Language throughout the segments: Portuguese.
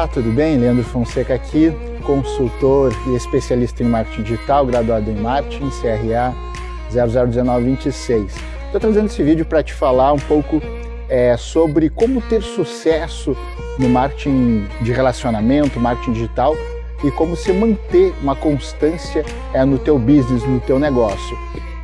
Olá, tudo bem? Leandro Fonseca aqui, consultor e especialista em marketing digital, graduado em marketing, CRA 001926. Estou trazendo esse vídeo para te falar um pouco é, sobre como ter sucesso no marketing de relacionamento, marketing digital e como se manter uma constância é, no teu business, no teu negócio.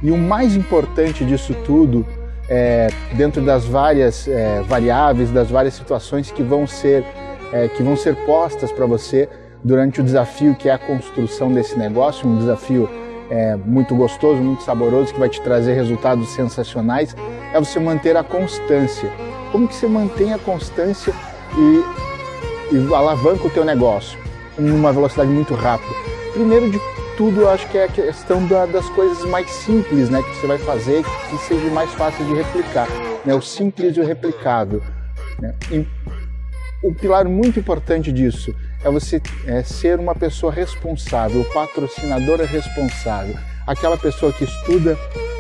E o mais importante disso tudo, é, dentro das várias é, variáveis, das várias situações que vão ser é, que vão ser postas para você durante o desafio que é a construção desse negócio, um desafio é, muito gostoso, muito saboroso, que vai te trazer resultados sensacionais, é você manter a constância. Como que você mantém a constância e, e alavanca o teu negócio numa velocidade muito rápida? Primeiro de tudo, eu acho que é a questão da, das coisas mais simples né, que você vai fazer que seja mais fácil de replicar. Né, o simples e o replicado. Né? O pilar muito importante disso é você é, ser uma pessoa responsável, patrocinadora responsável, aquela pessoa que estuda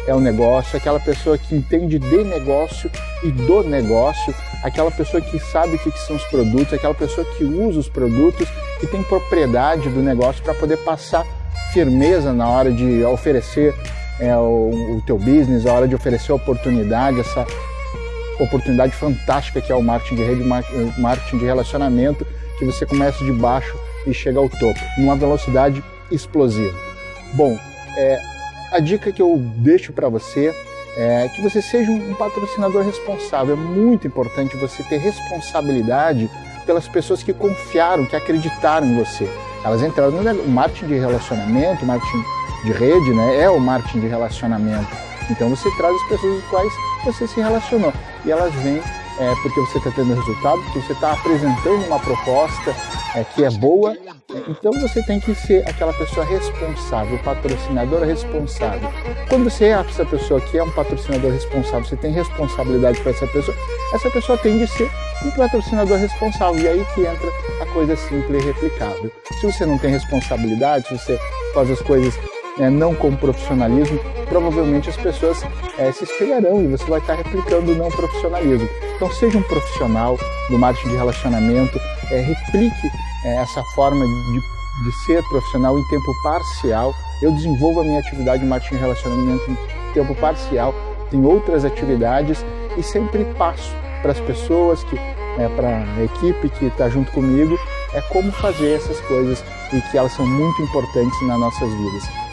é o negócio, aquela pessoa que entende de negócio e do negócio, aquela pessoa que sabe o que, que são os produtos, aquela pessoa que usa os produtos, que tem propriedade do negócio para poder passar firmeza na hora de oferecer é, o, o teu business, a hora de oferecer oportunidade, essa oportunidade fantástica que é o marketing de rede, marketing de relacionamento, que você começa de baixo e chega ao topo, numa velocidade explosiva. Bom, é, a dica que eu deixo para você é que você seja um patrocinador responsável. É muito importante você ter responsabilidade pelas pessoas que confiaram, que acreditaram em você. Elas entraram no marketing de relacionamento, marketing de rede, né? É o marketing de relacionamento. Então você traz as pessoas com quais você se relacionou e elas vêm é, porque você está tendo resultado, porque você está apresentando uma proposta é, que é boa, então você tem que ser aquela pessoa responsável, patrocinadora responsável. Quando você é essa pessoa que é um patrocinador responsável, você tem responsabilidade para essa pessoa, essa pessoa tem de ser um patrocinador responsável, e aí que entra a coisa simples e replicável. Se você não tem responsabilidade, se você faz as coisas é, não com profissionalismo, provavelmente as pessoas é, se espelharão e você vai estar replicando o não profissionalismo. Então seja um profissional do marketing de relacionamento, é, replique é, essa forma de, de ser profissional em tempo parcial. Eu desenvolvo a minha atividade de marketing de relacionamento em tempo parcial, tenho outras atividades e sempre passo para as pessoas que é, para a equipe que está junto comigo, é como fazer essas coisas e que elas são muito importantes nas nossas vidas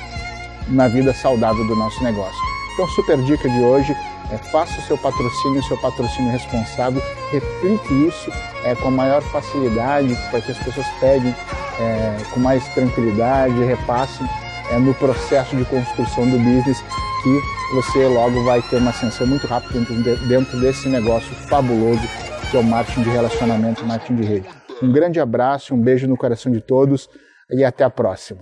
na vida saudável do nosso negócio. Então, super dica de hoje é faça o seu patrocínio, o seu patrocínio responsável, replique isso é, com a maior facilidade para que as pessoas peguem é, com mais tranquilidade, repassem é, no processo de construção do business que você logo vai ter uma ascensão muito rápida dentro, desse negócio fabuloso que é o marketing de relacionamento, marketing de rede. Um grande abraço, um beijo no coração de todos e até a próxima.